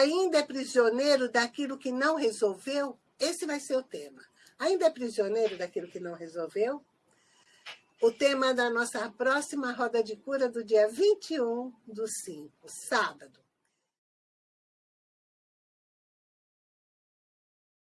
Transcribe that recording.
ainda é prisioneiro daquilo que não resolveu? Esse vai ser o tema. Ainda é prisioneiro daquilo que não resolveu? O tema da nossa próxima roda de cura do dia 21 do 5, sábado.